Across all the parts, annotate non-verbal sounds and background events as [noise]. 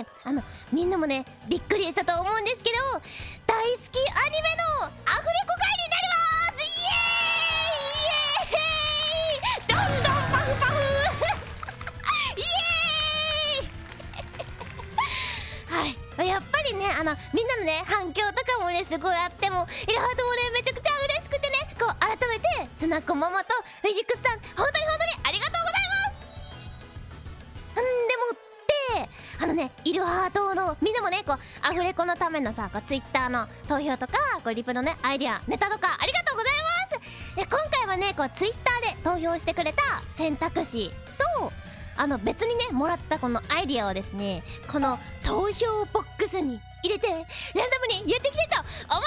ねあのみんなもねびっくりしたと思うんですけど大好きアニメのアフレコ会になります！イエーイ！イエーイ！どんどんパフパフ！イエーイ！[laughs] はい。やっぱりねあのみんなのね反響とかもねすごいあってもイルハートもねめちゃくちゃ嬉しくてねこう改めてつなこママとフィジックスさん本当に本当にねイルハートのみんなもねこうアフレコのためのさこうツイッターの投票とかこうリプのねアイディアネタとかありがとうございます。で今回はねこうツイッターで投票してくれた選択肢とあの別にねもらったこのアイディアをですねこの投票ボックスに入れてランダムにやっていきたいと思いま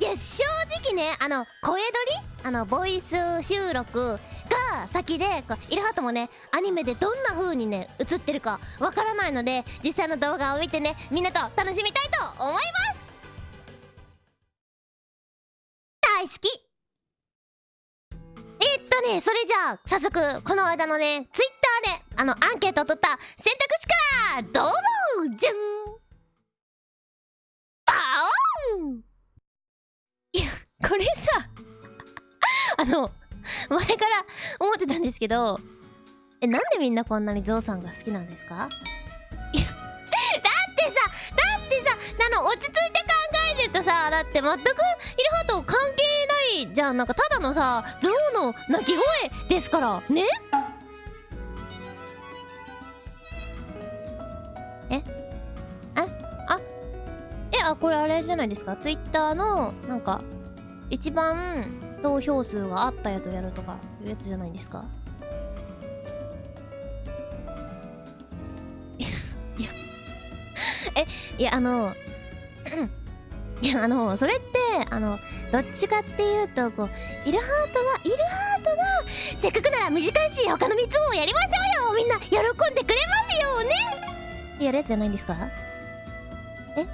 す！いや正直ねあの声撮り？あのボイス収録が先でこうイルハートもねアニメでどんな風にね映ってるかわからないので実際の動画を見てねみんなと楽しみたいと思います。大好き。えーっとねそれじゃあ早速この間のねツイッターであのアンケートを取った選択肢からどうぞじゃん。バーン。いやこれさあの [laughs] 前から思ってたんですけどえなんでみんなこんなにゾウさんが好きなんですか？だってさだってさあの落ち着いて考えてるとさだって全くイルハート関係ないじゃん。なんかただのさゾウの鳴き声ですから。ね？え？ああ？えあこれあれじゃないですか？ツイッターのなんか一番投票数があったやつをやるとかいうやつじゃないですか？[laughs] いや [laughs] えいやあの [coughs] いやあのそれってあのどっちかっていうとこうイルハートがイルハートがせっかくなら短いし他の3つをやりましょうよ！みんな喜んでくれますよね！ってやるやつじゃないんですか？え？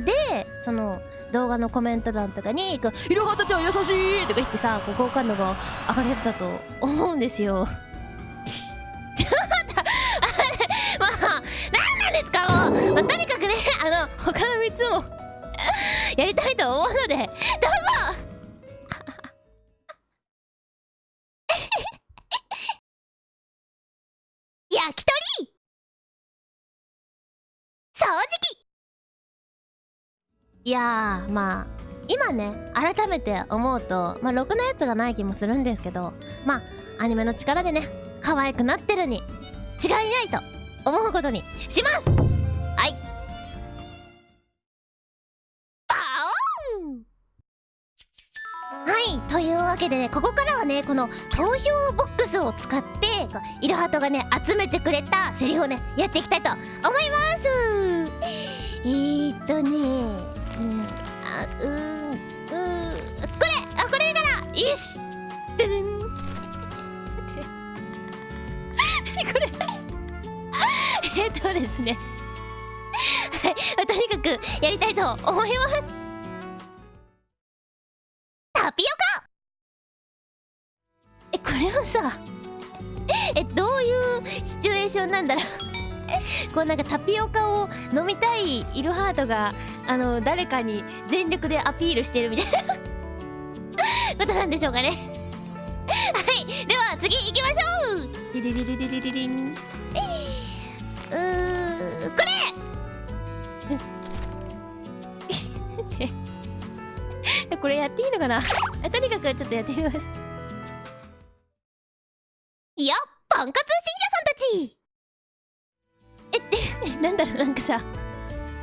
でその動画のコメント欄とかにいろはたちゃん優しい!」とか言ってさこう好感度が上がるやつだと思うんですよ [laughs] ちょっとあれまあ何なんですかもう、まあ、とにかくねあの他の3つもやりたいと思うのでどうぞいやーまあ今ね改めて思うとまあろくなやつがない気もするんですけどまあアニメの力でね可愛くなってるに違いないと思うことにします。はい。バオン。はいというわけでねここからはねこの投票ボックスを使ってこうイルハトがね集めてくれたセリフをねやっていきたいと思います。えーっとねうーんうーこれあこれからよし。ドゥルン何これ。えっとですね。はいとにかくやりたいと思います。タピオカ。えこれはさえどういうシチュエーションなんだろう。[laughs] こうなんかタピオカを飲みたいイルハートがあの誰かに全力でアピールしてるみたいな。[laughs] ことなんでしょうかね。[laughs] はい。では次行きましょう。ディリリリリリリリン。うーこれ。これやっていいのかな。あとにかくちょっとやってみます。いやパンカツ信者さんたちえ [laughs] なんだろうなんかさ。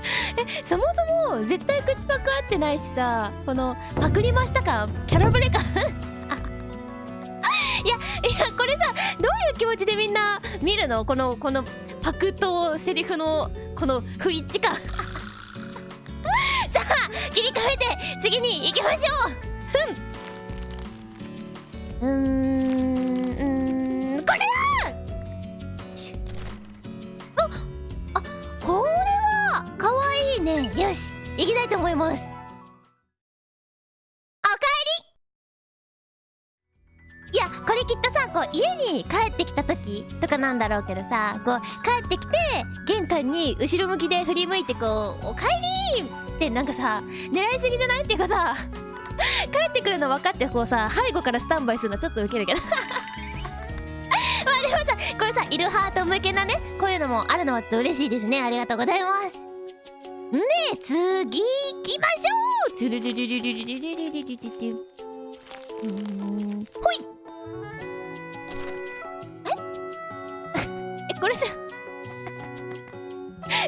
[laughs] えそもそも絶対口パク合ってないしさこのパクりました感キャラブレ感。あ [laughs] いやいやこれさどういう気持ちでみんな見るの？このこのパクとセリフのこの不一致感。さあ切り替えて次に行きましょう。ふん。うん。よし行きたいと思います。おかえり。いやこれきっとさこう家に帰ってきた時とかなんだろうけどさこう帰ってきて玄関に後ろ向きで振り向いてこう「おかえり!」ってなんかさ狙いすぎじゃないっていうかさ [laughs] 帰ってくるの分かってこうさ背後からスタンバイするのちょっとウケるけど。[laughs] まあでもさこれさいるハート向けなねこういうのもあるのは嬉しいですね。ありがとうございます。ねえ次行きましょう。トゥルルルルルルルルルルルルルうんほいええこれさ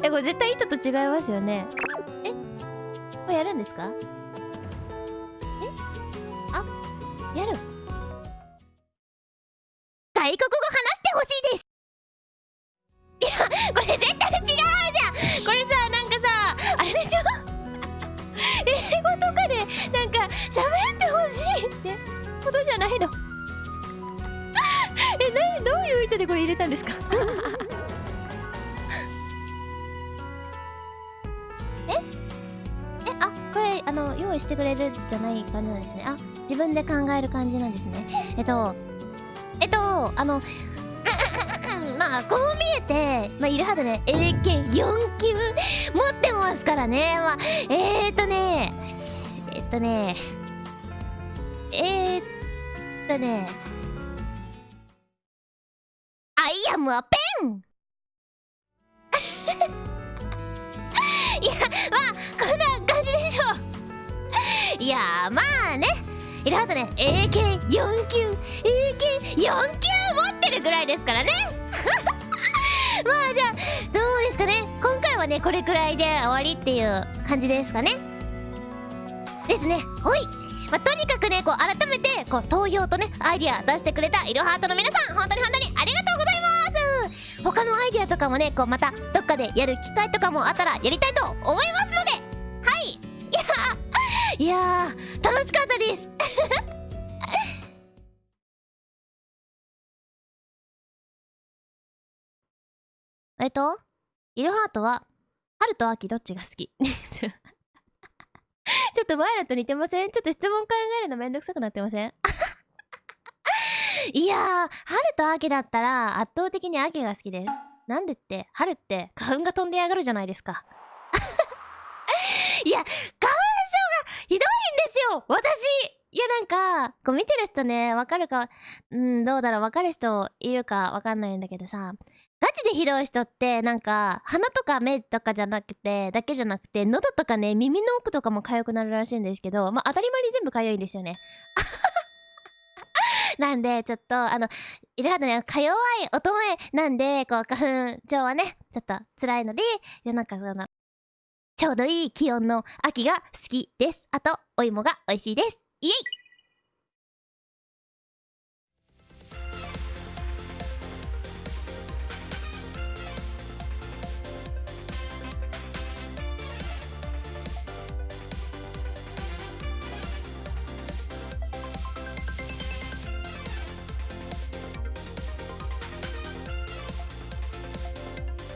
えこれ絶対糸と違いますよねえこれやるんですかえあやる意図でこれ入れたんですか？[laughs] え？えあこれあの用意してくれるじゃない感じなんですね。あ自分で考える感じなんですね。えっとえっとあの [laughs] まあこう見えて、まあ、イルハドね。英検4級持ってますからね。まあえー、っとねえっとねえー、っとねムアペン。[laughs] いやまあこんな感じでしょう。いやまあね。イルハドね英検4級英検4級持ってるぐらいですからね。[laughs] まあじゃあどうですかね。今回はねこれくらいで終わりっていう感じですかね。ですね。ほい、まあ、とにかくねこう改めてこう投票とねアイディア出してくれたイルハートの皆さん本当に本当にありがとうございます。他のアイディアとかもねこうまたどっかでやる機会とかもあったらやりたいと思いますので。はい。いや [laughs] いや楽しかったです。[laughs] えっと、イルハートは、春と秋どっちが好き？[laughs] ちょっと前だと似てません？ちょっと質問考えるのめんどくさくなってません？いやー、春と秋だったら圧倒的に秋が好きです。なんでって、春って花粉が飛んでやがるじゃないですか。[laughs] いや、花粉症がひどいんですよ私いやなんか、こう見てる人ね、わかるか、うん、どうだろう、わかる人いるかわかんないんだけどさ、ガチでひどい人ってなんか鼻とか目とかじゃなくてだけじゃなくて喉とかね耳の奥とかも痒くなるらしいんですけどまあ当たり前に全部痒いんですよねなんでちょっとあのいろいろねか弱い乙女なんでこう花粉症はねちょっと辛いのでなんかそのちょうどいい気温の秋が好きです。あとお芋が美味しいです。イエイ